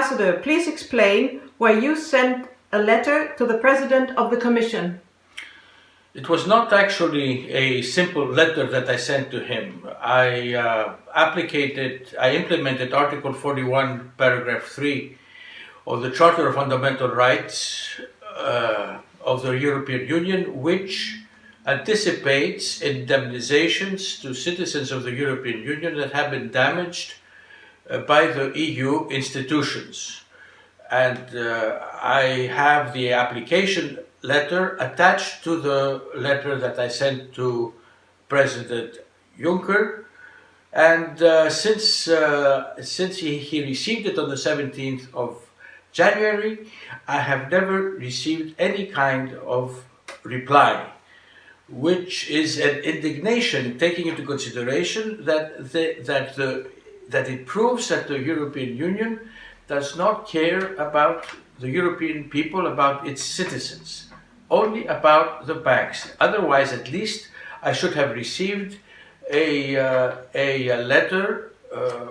Ambassador, please explain why you sent a letter to the President of the Commission. It was not actually a simple letter that I sent to him. I uh, applicated, I implemented Article 41, paragraph 3 of the Charter of Fundamental Rights uh, of the European Union, which anticipates indemnizations to citizens of the European Union that have been damaged by the EU institutions. And uh, I have the application letter attached to the letter that I sent to President Juncker. And uh, since, uh, since he, he received it on the 17th of January, I have never received any kind of reply, which is an indignation taking into consideration that, the, that, the, that it proves that the European Union does not care about the European people, about its citizens, only about the banks. Otherwise, at least, I should have received a, uh, a, letter uh,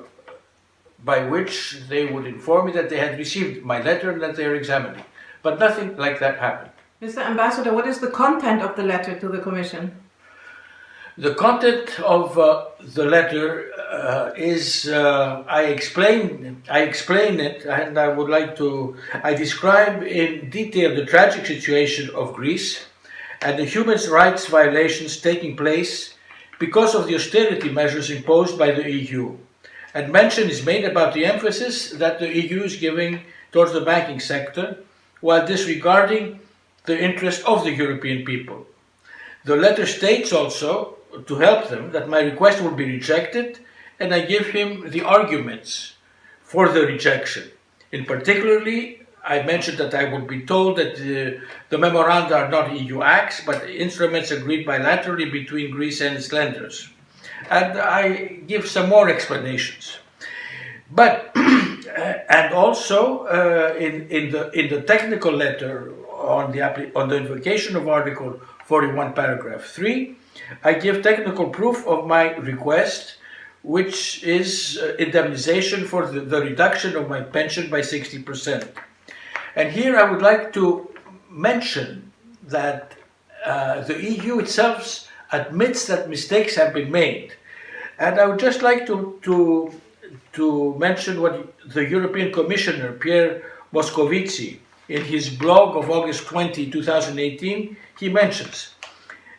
by which they would inform me that they had received my letter and that they are examining. But nothing like that happened. Mr. Ambassador, what is the content of the letter to the Commission? The content of uh, the letter uh, is, uh, I explain, I explain it and I would like to, I describe in detail the tragic situation of Greece and the human rights violations taking place because of the austerity measures imposed by the EU and mention is made about the emphasis that the EU is giving towards the banking sector while disregarding the interest of the European people. The letter states also, to help them, that my request would be rejected and I give him the arguments for the rejection. In particularly, I mentioned that I would be told that the, the memoranda are not EU acts, but instruments agreed bilaterally between Greece and its lenders and I give some more explanations. But and also uh, in in the in the technical letter on the on the invocation of Article 41, paragraph 3, I give technical proof of my request, which is uh, indemnization for the, the reduction of my pension by 60%. And here I would like to mention that uh, the EU itself admits that mistakes have been made. And I would just like to, to, to mention what the European Commissioner, Pierre Moscovici, in his blog of August 20, 2018, he mentions,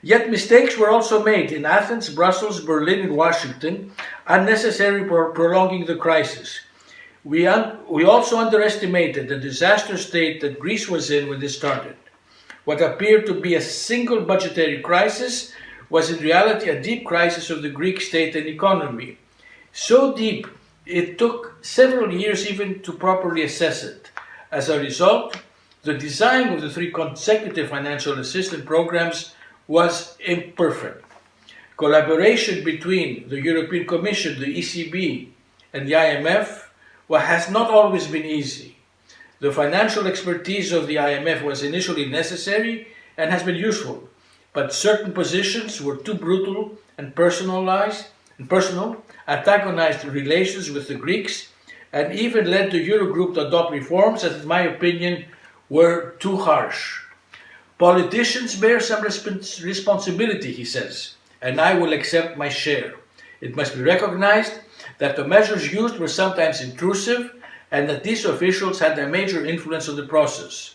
Yet mistakes were also made in Athens, Brussels, Berlin and Washington, unnecessary for prolonging the crisis. We, we also underestimated the disaster state that Greece was in when this started. What appeared to be a single budgetary crisis was in reality a deep crisis of the Greek state and economy. So deep, it took several years even to properly assess it. As a result, the design of the three consecutive financial assistance programs was imperfect. Collaboration between the European Commission, the ECB, and the IMF has not always been easy. The financial expertise of the IMF was initially necessary and has been useful, but certain positions were too brutal and personalized and personal, antagonized relations with the Greeks, and even led the Eurogroup to adopt reforms that, in my opinion, were too harsh. Politicians bear some respons responsibility, he says, and I will accept my share. It must be recognized that the measures used were sometimes intrusive and that these officials had a major influence on the process.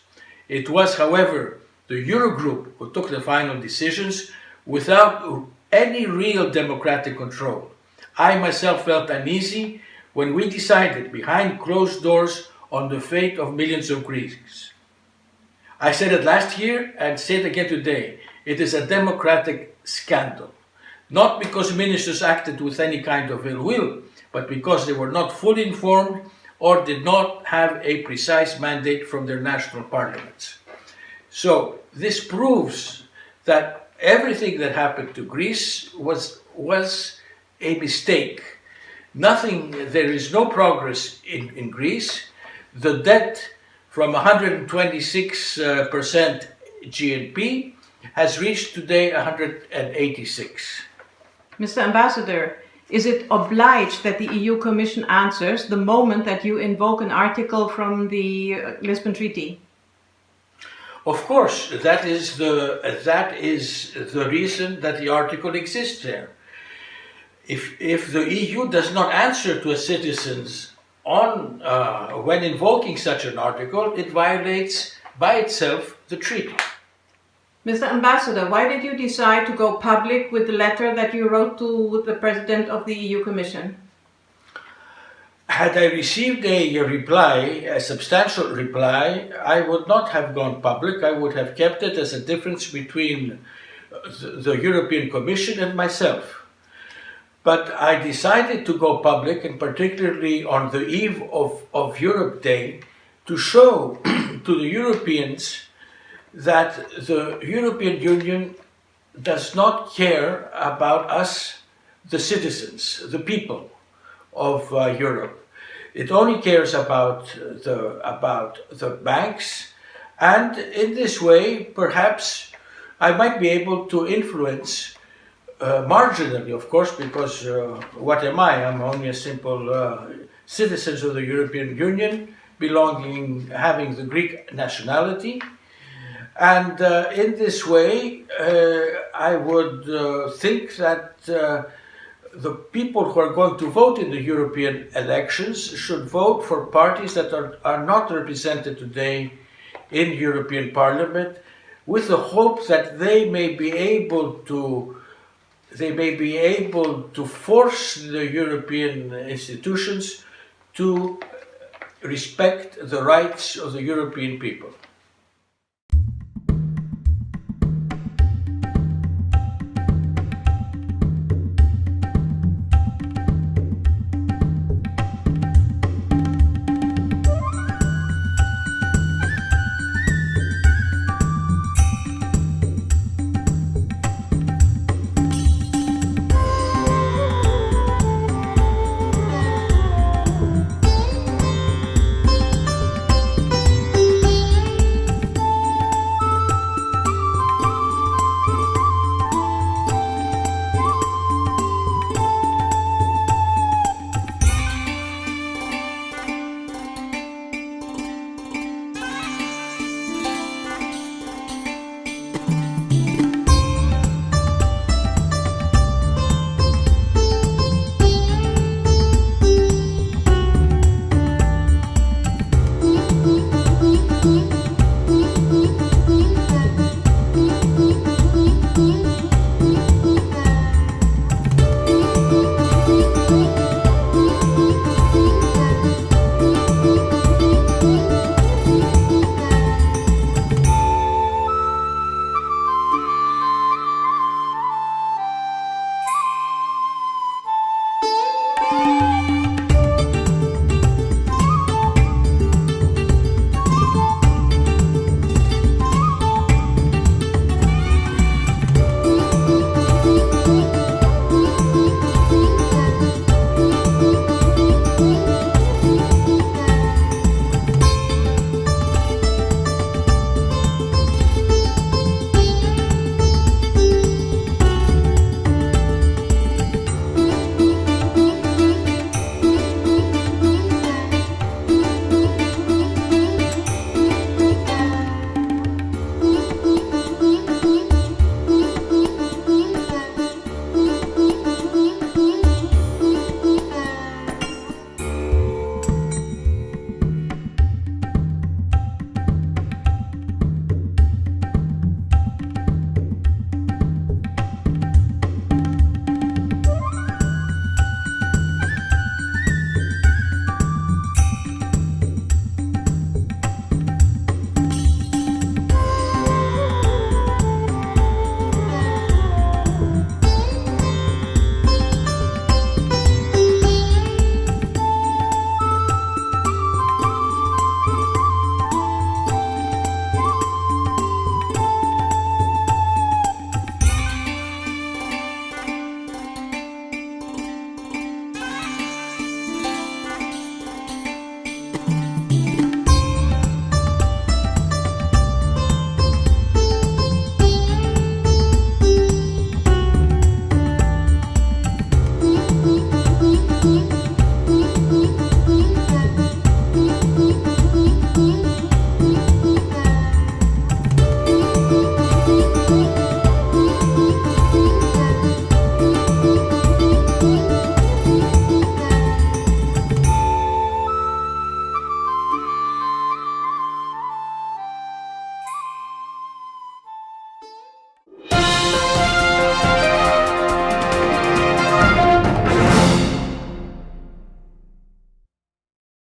It was, however, the Eurogroup who took the final decisions without any real democratic control. I myself felt uneasy when we decided behind closed doors on the fate of millions of Greeks. I said it last year and say it again today. It is a democratic scandal. Not because ministers acted with any kind of ill will, but because they were not fully informed or did not have a precise mandate from their national parliaments. So this proves that everything that happened to Greece was, was a mistake. Nothing, there is no progress in, in Greece. The debt from 126% uh, GNP has reached today 186. Mr. Ambassador, is it obliged that the EU Commission answers the moment that you invoke an article from the uh, Lisbon Treaty? Of course, that is the that is the reason that the article exists there. If if the EU does not answer to a citizens on uh, when invoking such an article, it violates by itself the treaty. Mr. Ambassador, why did you decide to go public with the letter that you wrote to the President of the EU Commission? Had I received a reply, a substantial reply, I would not have gone public. I would have kept it as a difference between the European Commission and myself. But I decided to go public, and particularly on the eve of, of Europe Day, to show to the Europeans that the European Union does not care about us, the citizens, the people of uh, Europe. It only cares about the, about the banks, and in this way, perhaps I might be able to influence uh, marginally, of course, because uh, what am I? I'm only a simple uh, citizen of the European Union, belonging, having the Greek nationality. And uh, in this way, uh, I would think that the people who are going to vote in the European elections should vote for parties that are, are not represented today in European Parliament with the hope that they may be able to they may be able to force the European institutions to respect the rights of the European people.